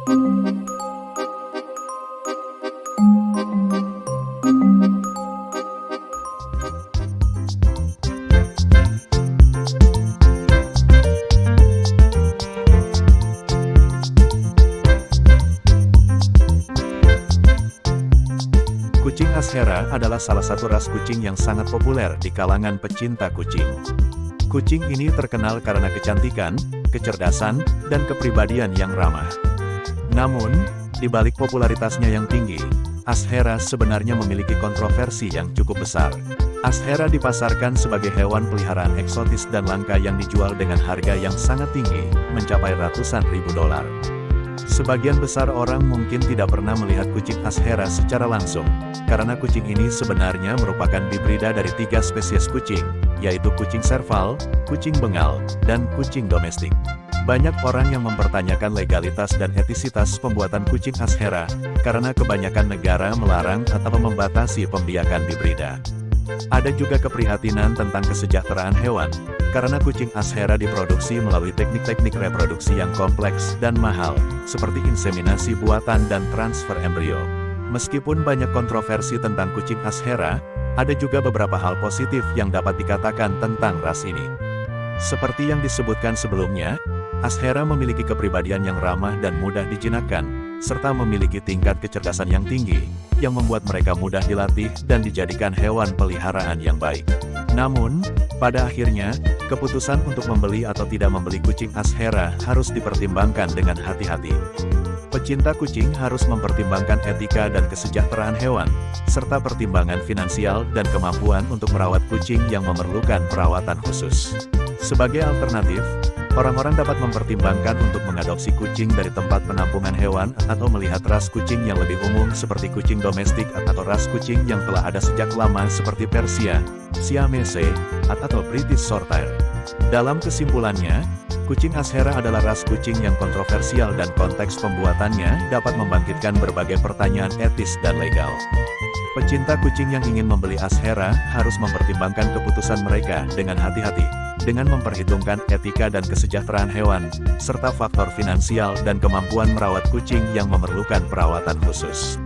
Kucing Ashera adalah salah satu ras kucing yang sangat populer di kalangan pecinta kucing. Kucing ini terkenal karena kecantikan, kecerdasan, dan kepribadian yang ramah. Namun, di balik popularitasnya yang tinggi, Ashera sebenarnya memiliki kontroversi yang cukup besar. Ashera dipasarkan sebagai hewan peliharaan eksotis dan langka yang dijual dengan harga yang sangat tinggi, mencapai ratusan ribu dolar. Sebagian besar orang mungkin tidak pernah melihat kucing Ashera secara langsung, karena kucing ini sebenarnya merupakan hibrida dari tiga spesies kucing, yaitu kucing serval, kucing bengal, dan kucing domestik. Banyak orang yang mempertanyakan legalitas dan etisitas pembuatan kucing Ashera, karena kebanyakan negara melarang atau membatasi pembiakan hibrida. Ada juga keprihatinan tentang kesejahteraan hewan, karena kucing Ashera diproduksi melalui teknik-teknik reproduksi yang kompleks dan mahal, seperti inseminasi buatan dan transfer embrio. Meskipun banyak kontroversi tentang kucing Ashera, ada juga beberapa hal positif yang dapat dikatakan tentang ras ini. Seperti yang disebutkan sebelumnya, Ashera memiliki kepribadian yang ramah dan mudah dijinakkan, serta memiliki tingkat kecerdasan yang tinggi, yang membuat mereka mudah dilatih dan dijadikan hewan peliharaan yang baik. Namun, pada akhirnya, keputusan untuk membeli atau tidak membeli kucing Ashera harus dipertimbangkan dengan hati-hati. Pecinta kucing harus mempertimbangkan etika dan kesejahteraan hewan, serta pertimbangan finansial dan kemampuan untuk merawat kucing yang memerlukan perawatan khusus. Sebagai alternatif, Orang-orang dapat mempertimbangkan untuk mengadopsi kucing dari tempat penampungan hewan atau melihat ras kucing yang lebih umum seperti kucing domestik atau ras kucing yang telah ada sejak lama seperti Persia, Siamese, atau British Shorthair. Dalam kesimpulannya, kucing Ashera adalah ras kucing yang kontroversial dan konteks pembuatannya dapat membangkitkan berbagai pertanyaan etis dan legal. Pecinta kucing yang ingin membeli Ashera harus mempertimbangkan keputusan mereka dengan hati-hati dengan memperhitungkan etika dan kesejahteraan hewan, serta faktor finansial dan kemampuan merawat kucing yang memerlukan perawatan khusus.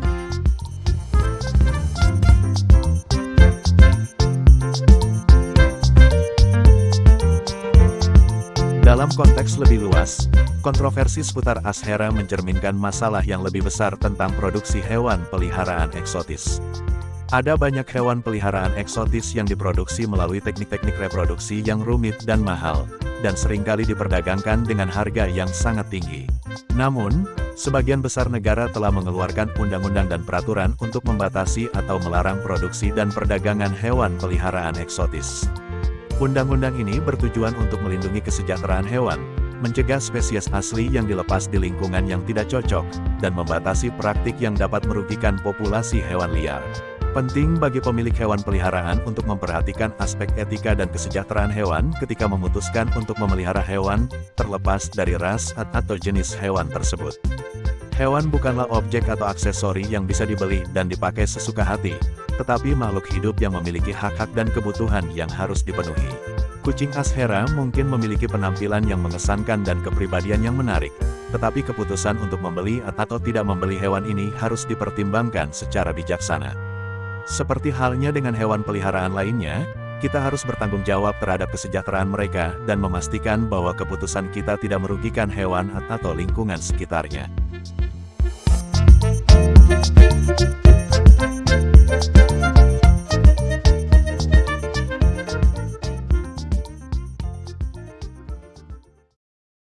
Dalam konteks lebih luas, kontroversi seputar Ashera mencerminkan masalah yang lebih besar tentang produksi hewan peliharaan eksotis. Ada banyak hewan peliharaan eksotis yang diproduksi melalui teknik-teknik reproduksi yang rumit dan mahal, dan sering kali diperdagangkan dengan harga yang sangat tinggi. Namun, sebagian besar negara telah mengeluarkan undang-undang dan peraturan untuk membatasi atau melarang produksi dan perdagangan hewan peliharaan eksotis. Undang-undang ini bertujuan untuk melindungi kesejahteraan hewan, mencegah spesies asli yang dilepas di lingkungan yang tidak cocok, dan membatasi praktik yang dapat merugikan populasi hewan liar. Penting bagi pemilik hewan peliharaan untuk memperhatikan aspek etika dan kesejahteraan hewan ketika memutuskan untuk memelihara hewan, terlepas dari ras atau jenis hewan tersebut. Hewan bukanlah objek atau aksesori yang bisa dibeli dan dipakai sesuka hati, tetapi makhluk hidup yang memiliki hak-hak dan kebutuhan yang harus dipenuhi. Kucing Ashera mungkin memiliki penampilan yang mengesankan dan kepribadian yang menarik, tetapi keputusan untuk membeli atau tidak membeli hewan ini harus dipertimbangkan secara bijaksana. Seperti halnya dengan hewan peliharaan lainnya, kita harus bertanggung jawab terhadap kesejahteraan mereka dan memastikan bahwa keputusan kita tidak merugikan hewan atau lingkungan sekitarnya. Thank you.